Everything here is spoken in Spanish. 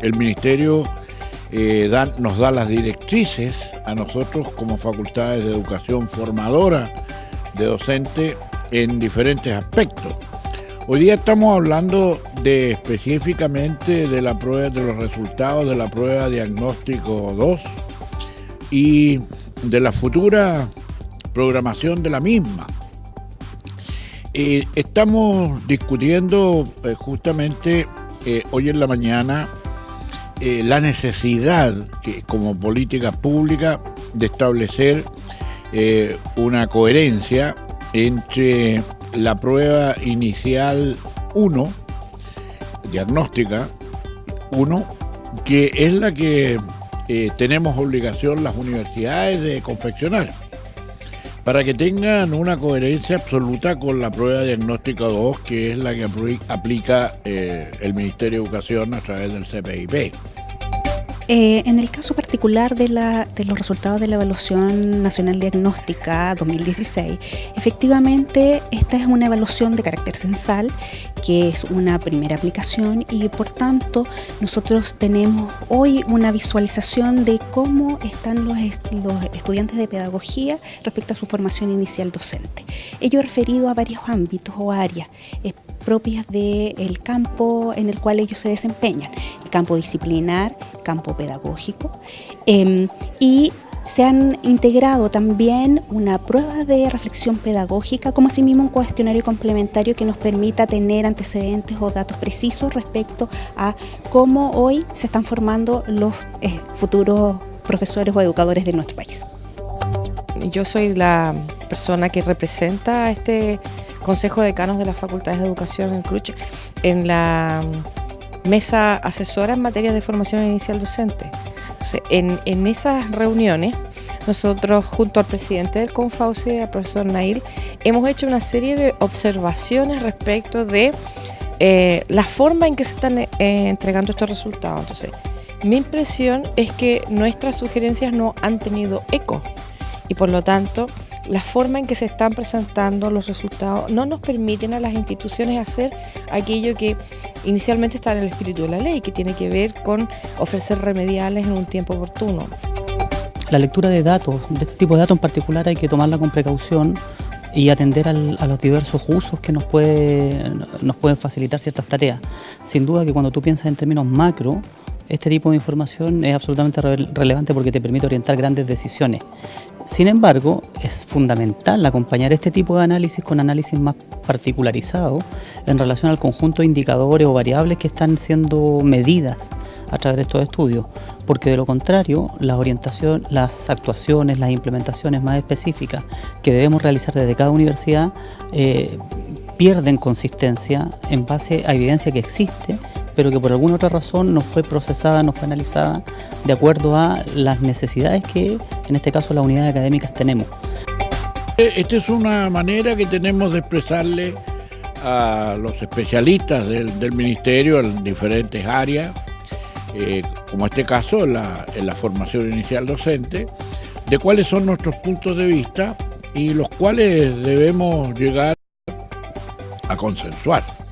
el Ministerio eh, nos da las directrices a nosotros como facultades de educación formadora de docente en diferentes aspectos. Hoy día estamos hablando de específicamente de la prueba de los resultados de la prueba diagnóstico 2 y de la futura programación de la misma. Eh, estamos discutiendo eh, justamente hoy en la mañana la necesidad que, como política pública de establecer una coherencia entre la prueba inicial 1, diagnóstica 1, que es la que tenemos obligación las universidades de confeccionar para que tengan una coherencia absoluta con la prueba diagnóstica 2, que es la que aplica eh, el Ministerio de Educación a través del CPIP. Eh, en el caso particular de, los resultados de la Evaluación Nacional Diagnóstica 2016, efectivamente esta es una evaluación de carácter censal, que es una primera aplicación y por tanto nosotros tenemos hoy una visualización de cómo están los, estudiantes de pedagogía respecto a su formación inicial docente. Ello referido a varios ámbitos o áreas eh, propias del campo en el cual ellos se desempeñan, el campo disciplinar, campo pedagógico, em, y se han integrado también una prueba de reflexión pedagógica, como asimismo un cuestionario complementario que nos permita tener antecedentes o datos precisos respecto a cómo hoy se están formando los eh, futuros profesores o educadores de nuestro país. Yo soy la persona que representa a este Consejo de Decanos de las Facultades de Educación en CRUCH en la mesa asesora en materia de formación inicial docente. en, esas reuniones, nosotros junto al presidente del Confauce, al profesor Nail, hemos hecho una serie de observaciones respecto de eh, la forma en que se están eh, entregando estos resultados. Entonces, mi impresión es que nuestras sugerencias no han tenido eco y por lo tanto la forma en que se están presentando los resultados no nos permiten a las instituciones hacer aquello que inicialmente está en el espíritu de la ley, que tiene que ver con ofrecer remediales en un tiempo oportuno. La lectura de datos, de este tipo de datos en particular hay que tomarla con precaución y atender a los diversos usos que nos, puede, nos pueden facilitar ciertas tareas. Sin duda que cuando tú piensas en términos macro, este tipo de información es absolutamente relevante porque te permite orientar grandes decisiones. Sin embargo, es fundamental acompañar este tipo de análisis con análisis más particularizados en relación al conjunto de indicadores o variables que están siendo medidas a través de estos estudios, porque de lo contrario, la orientación, las actuaciones, las implementaciones más específicas que debemos realizar desde cada universidad eh, pierden consistencia en base a evidencia que existe pero que por alguna otra razón no fue procesada, no fue analizada de acuerdo a las necesidades que en este caso las unidades académicas tenemos. Esta es una manera que tenemos de expresarle a los especialistas del, ministerio en diferentes áreas, eh, como este caso en la formación inicial docente, de cuáles son nuestros puntos de vista y los cuales debemos llegar a consensuar.